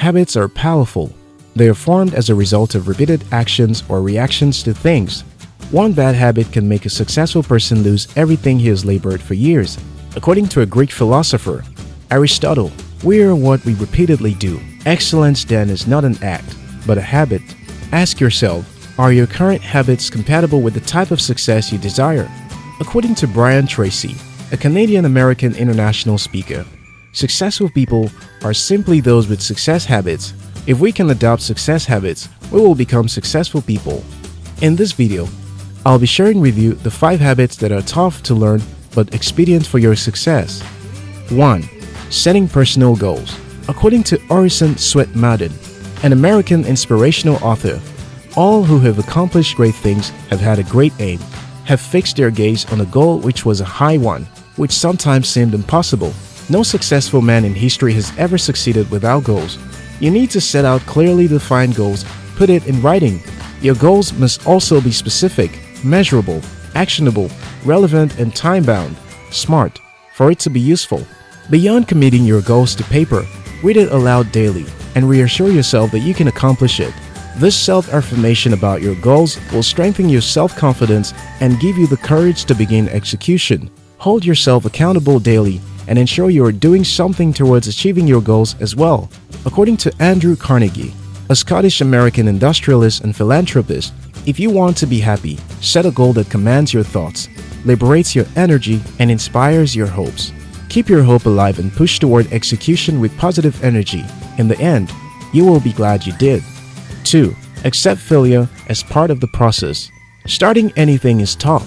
Habits are powerful. They are formed as a result of repeated actions or reactions to things. One bad habit can make a successful person lose everything he has labored for years. According to a Greek philosopher, Aristotle, we are what we repeatedly do. Excellence then is not an act, but a habit. Ask yourself, are your current habits compatible with the type of success you desire? According to Brian Tracy, a Canadian-American international speaker, successful people are simply those with success habits. If we can adopt success habits, we will become successful people. In this video, I'll be sharing with you the 5 habits that are tough to learn but expedient for your success. 1. Setting personal goals. According to Orison Swett Marden, an American inspirational author, all who have accomplished great things have had a great aim, have fixed their gaze on a goal which was a high one, which sometimes seemed impossible. No successful man in history has ever succeeded without goals. You need to set out clearly defined goals, put it in writing. Your goals must also be specific, measurable, actionable, relevant, and time-bound, smart, for it to be useful. Beyond committing your goals to paper, read it aloud daily and reassure yourself that you can accomplish it. This self-affirmation about your goals will strengthen your self-confidence and give you the courage to begin execution. Hold yourself accountable daily and ensure you are doing something towards achieving your goals as well. According to Andrew Carnegie, a Scottish-American industrialist and philanthropist, if you want to be happy, set a goal that commands your thoughts, liberates your energy, and inspires your hopes. Keep your hope alive and push toward execution with positive energy. In the end, you will be glad you did. 2. Accept failure as part of the process. Starting anything is tough.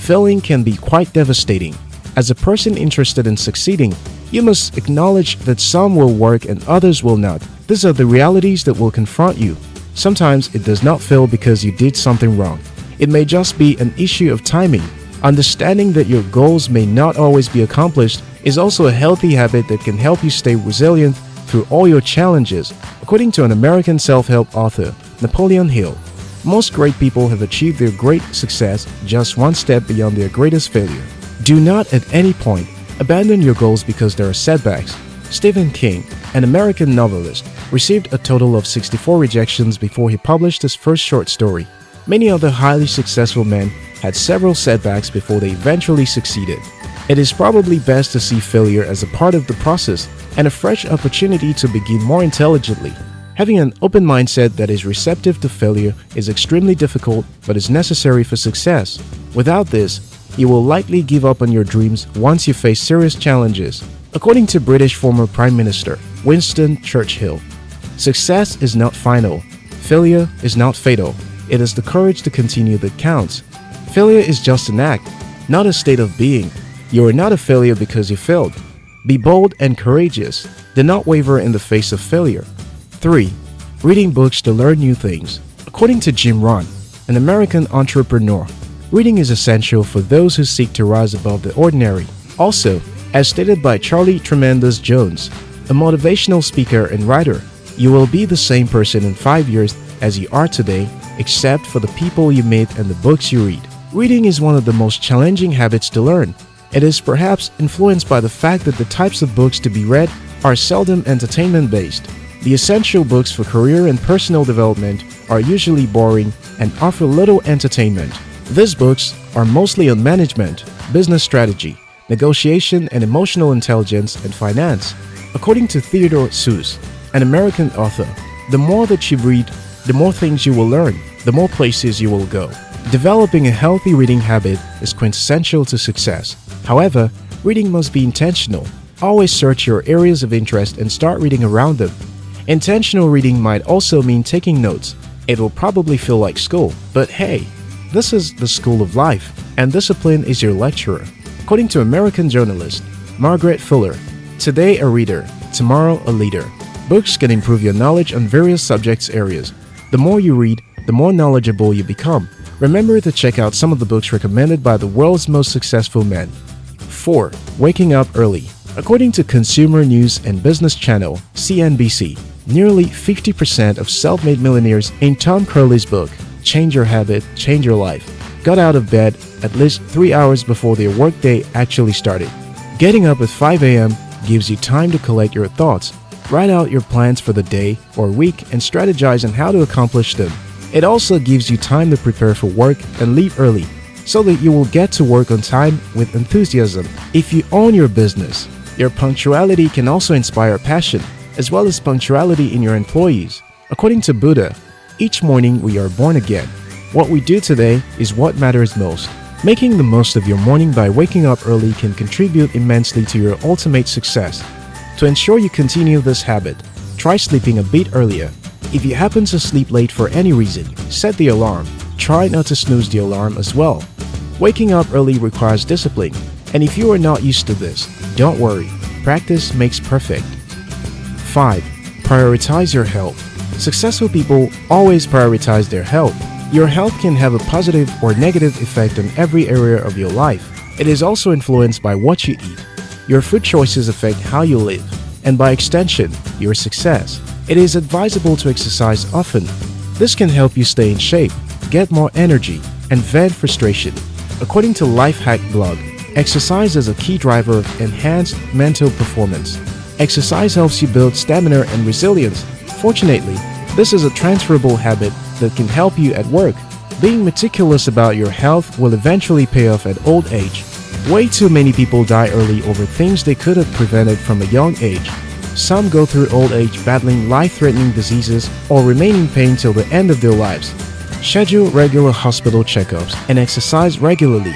Failing can be quite devastating. As a person interested in succeeding, you must acknowledge that some will work and others will not. These are the realities that will confront you. Sometimes it does not fail because you did something wrong. It may just be an issue of timing. Understanding that your goals may not always be accomplished is also a healthy habit that can help you stay resilient through all your challenges, according to an American self-help author, Napoleon Hill. Most great people have achieved their great success just one step beyond their greatest failure. Do not at any point abandon your goals because there are setbacks. Stephen King, an American novelist, received a total of 64 rejections before he published his first short story. Many other highly successful men had several setbacks before they eventually succeeded. It is probably best to see failure as a part of the process and a fresh opportunity to begin more intelligently. Having an open mindset that is receptive to failure is extremely difficult but is necessary for success. Without this, you will likely give up on your dreams once you face serious challenges. According to British former Prime Minister Winston Churchill, success is not final, failure is not fatal. It is the courage to continue that counts. Failure is just an act, not a state of being. You are not a failure because you failed. Be bold and courageous. Do not waver in the face of failure. 3. Reading books to learn new things. According to Jim Rohn, an American entrepreneur, reading is essential for those who seek to rise above the ordinary. Also, as stated by Charlie Tremendous Jones, a motivational speaker and writer, you will be the same person in 5 years as you are today except for the people you meet and the books you read. Reading is one of the most challenging habits to learn it is perhaps influenced by the fact that the types of books to be read are seldom entertainment-based. The essential books for career and personal development are usually boring and offer little entertainment. These books are mostly on management, business strategy, negotiation and emotional intelligence and finance. According to Theodore Seuss, an American author, the more that you read, the more things you will learn, the more places you will go. Developing a healthy reading habit is quintessential to success. However, reading must be intentional. Always search your areas of interest and start reading around them. Intentional reading might also mean taking notes. It will probably feel like school, but hey, this is the school of life, and discipline is your lecturer. According to American journalist Margaret Fuller, today a reader, tomorrow a leader. Books can improve your knowledge on various subjects areas. The more you read, the more knowledgeable you become. Remember to check out some of the books recommended by the world's most successful men. 4. Waking up early. According to Consumer News and Business Channel, CNBC, nearly 50% of self-made millionaires in Tom Corley's book, Change Your Habit, Change Your Life, got out of bed at least 3 hours before their workday actually started. Getting up at 5 a.m. gives you time to collect your thoughts, Write out your plans for the day or week and strategize on how to accomplish them. It also gives you time to prepare for work and leave early so that you will get to work on time with enthusiasm. If you own your business, your punctuality can also inspire passion, as well as punctuality in your employees. According to Buddha, each morning we are born again. What we do today is what matters most. Making the most of your morning by waking up early can contribute immensely to your ultimate success. To ensure you continue this habit, try sleeping a bit earlier. If you happen to sleep late for any reason, set the alarm. Try not to snooze the alarm as well. Waking up early requires discipline, and if you are not used to this, don't worry. Practice makes perfect. 5. Prioritize your health. Successful people always prioritize their health. Your health can have a positive or negative effect on every area of your life. It is also influenced by what you eat. Your food choices affect how you live, and by extension, your success. It is advisable to exercise often. This can help you stay in shape, get more energy, and vent frustration. According to Lifehack blog, exercise is a key driver of enhanced mental performance. Exercise helps you build stamina and resilience. Fortunately, this is a transferable habit that can help you at work. Being meticulous about your health will eventually pay off at old age. Way too many people die early over things they could have prevented from a young age. Some go through old age battling life-threatening diseases or remain in pain till the end of their lives. Schedule regular hospital checkups and exercise regularly